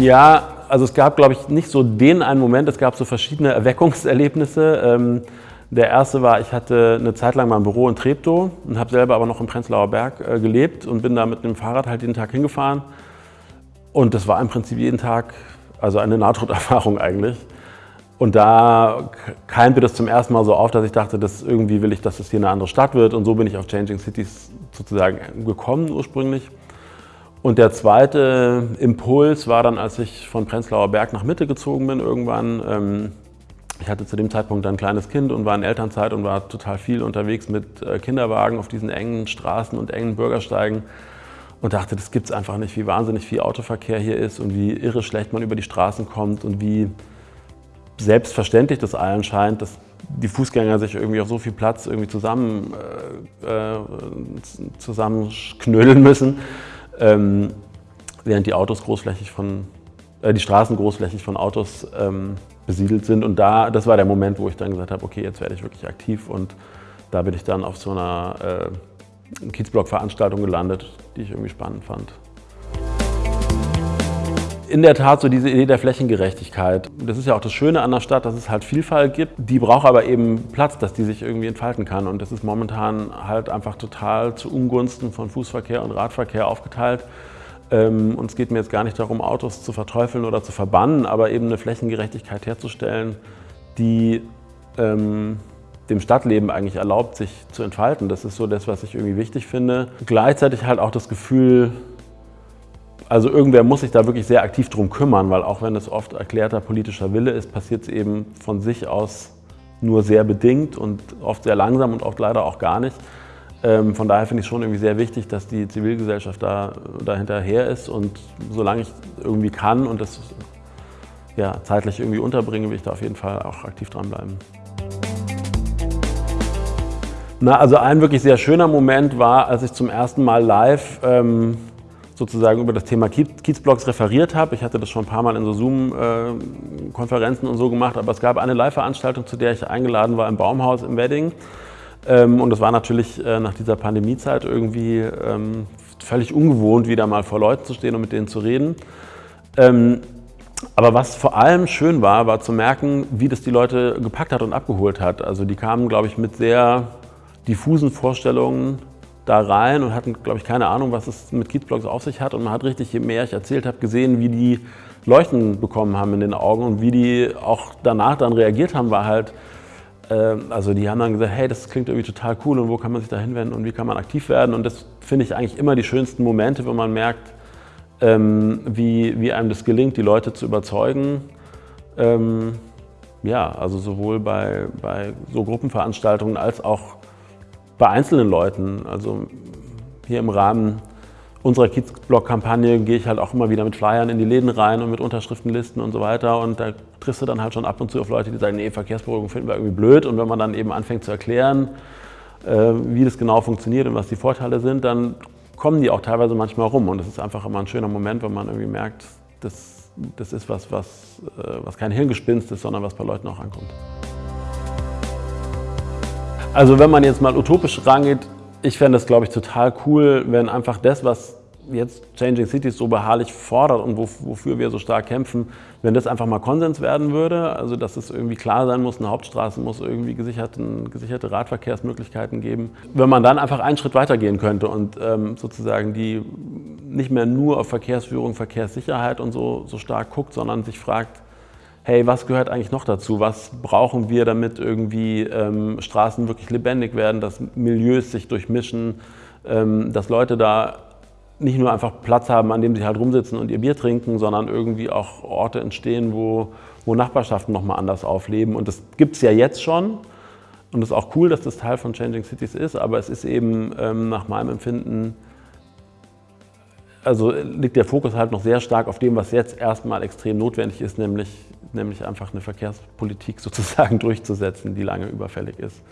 Ja, also es gab, glaube ich, nicht so den einen Moment, es gab so verschiedene Erweckungserlebnisse. Ähm, der erste war, ich hatte eine Zeit lang mein Büro in Treptow und habe selber aber noch im Prenzlauer Berg äh, gelebt und bin da mit dem Fahrrad halt jeden Tag hingefahren. Und das war im Prinzip jeden Tag, also eine Nahtoderfahrung eigentlich. Und da keimte das zum ersten Mal so auf, dass ich dachte, dass irgendwie will ich, dass es hier eine andere Stadt wird. Und so bin ich auf Changing Cities sozusagen gekommen ursprünglich. Und der zweite Impuls war dann, als ich von Prenzlauer Berg nach Mitte gezogen bin irgendwann. Ähm, ich hatte zu dem Zeitpunkt ein kleines Kind und war in Elternzeit und war total viel unterwegs mit äh, Kinderwagen auf diesen engen Straßen und engen Bürgersteigen und dachte, das gibt es einfach nicht, wie wahnsinnig viel Autoverkehr hier ist und wie irre schlecht man über die Straßen kommt und wie selbstverständlich das allen scheint, dass die Fußgänger sich irgendwie auf so viel Platz irgendwie zusammen, äh, äh zusammenknödeln müssen, ähm, während die Autos großflächig von, äh, die Straßen großflächig von Autos ähm, besiedelt sind. Und da, das war der Moment, wo ich dann gesagt habe, okay, jetzt werde ich wirklich aktiv und da bin ich dann auf so einer äh, Kiezblock-Veranstaltung gelandet, die ich irgendwie spannend fand in der Tat so diese Idee der Flächengerechtigkeit. Das ist ja auch das Schöne an der Stadt, dass es halt Vielfalt gibt. Die braucht aber eben Platz, dass die sich irgendwie entfalten kann. Und das ist momentan halt einfach total zu Ungunsten von Fußverkehr und Radverkehr aufgeteilt. Ähm, und es geht mir jetzt gar nicht darum, Autos zu verteufeln oder zu verbannen, aber eben eine Flächengerechtigkeit herzustellen, die ähm, dem Stadtleben eigentlich erlaubt, sich zu entfalten. Das ist so das, was ich irgendwie wichtig finde. Gleichzeitig halt auch das Gefühl, also irgendwer muss sich da wirklich sehr aktiv drum kümmern, weil auch wenn es oft erklärter politischer Wille ist, passiert es eben von sich aus nur sehr bedingt und oft sehr langsam und oft leider auch gar nicht. Ähm, von daher finde ich es schon irgendwie sehr wichtig, dass die Zivilgesellschaft da, da hinterher ist und solange ich irgendwie kann und das ja, zeitlich irgendwie unterbringe, will ich da auf jeden Fall auch aktiv dranbleiben. Na, also ein wirklich sehr schöner Moment war, als ich zum ersten Mal live ähm, sozusagen über das Thema Kiezblocks referiert habe. Ich hatte das schon ein paar Mal in so Zoom-Konferenzen und so gemacht, aber es gab eine Live-Veranstaltung, zu der ich eingeladen war im Baumhaus im Wedding. Ähm, und es war natürlich äh, nach dieser Pandemiezeit irgendwie ähm, völlig ungewohnt, wieder mal vor Leuten zu stehen und mit denen zu reden. Ähm, aber was vor allem schön war, war zu merken, wie das die Leute gepackt hat und abgeholt hat. Also die kamen, glaube ich, mit sehr diffusen Vorstellungen da rein und hatten, glaube ich, keine Ahnung, was es mit Kiezblocks auf sich hat. Und man hat richtig, je mehr ich erzählt habe, gesehen, wie die Leuchten bekommen haben in den Augen und wie die auch danach dann reagiert haben, war halt, äh, also die haben dann gesagt, hey, das klingt irgendwie total cool und wo kann man sich da hinwenden und wie kann man aktiv werden. Und das finde ich eigentlich immer die schönsten Momente, wenn man merkt, ähm, wie, wie einem das gelingt, die Leute zu überzeugen. Ähm, ja, also sowohl bei, bei so Gruppenveranstaltungen als auch bei einzelnen Leuten. Also hier im Rahmen unserer Kiezblock-Kampagne gehe ich halt auch immer wieder mit Flyern in die Läden rein und mit Unterschriftenlisten und so weiter. Und da triffst du dann halt schon ab und zu auf Leute, die sagen, nee, Verkehrsberuhigung finden wir irgendwie blöd. Und wenn man dann eben anfängt zu erklären, äh, wie das genau funktioniert und was die Vorteile sind, dann kommen die auch teilweise manchmal rum. Und das ist einfach immer ein schöner Moment, wenn man irgendwie merkt, das, das ist was, was, äh, was kein Hirngespinst ist, sondern was bei Leuten auch ankommt. Also wenn man jetzt mal utopisch rangeht, ich fände es, glaube ich, total cool, wenn einfach das, was jetzt Changing Cities so beharrlich fordert und wofür wir so stark kämpfen, wenn das einfach mal Konsens werden würde, also dass es irgendwie klar sein muss, eine Hauptstraße muss irgendwie gesicherten, gesicherte Radverkehrsmöglichkeiten geben. Wenn man dann einfach einen Schritt weitergehen könnte und ähm, sozusagen die nicht mehr nur auf Verkehrsführung, Verkehrssicherheit und so, so stark guckt, sondern sich fragt, hey, was gehört eigentlich noch dazu? Was brauchen wir, damit irgendwie ähm, Straßen wirklich lebendig werden, dass Milieus sich durchmischen, ähm, dass Leute da nicht nur einfach Platz haben, an dem sie halt rumsitzen und ihr Bier trinken, sondern irgendwie auch Orte entstehen, wo, wo Nachbarschaften nochmal anders aufleben. Und das gibt es ja jetzt schon. Und es ist auch cool, dass das Teil von Changing Cities ist, aber es ist eben ähm, nach meinem Empfinden also liegt der Fokus halt noch sehr stark auf dem, was jetzt erstmal extrem notwendig ist, nämlich, nämlich einfach eine Verkehrspolitik sozusagen durchzusetzen, die lange überfällig ist.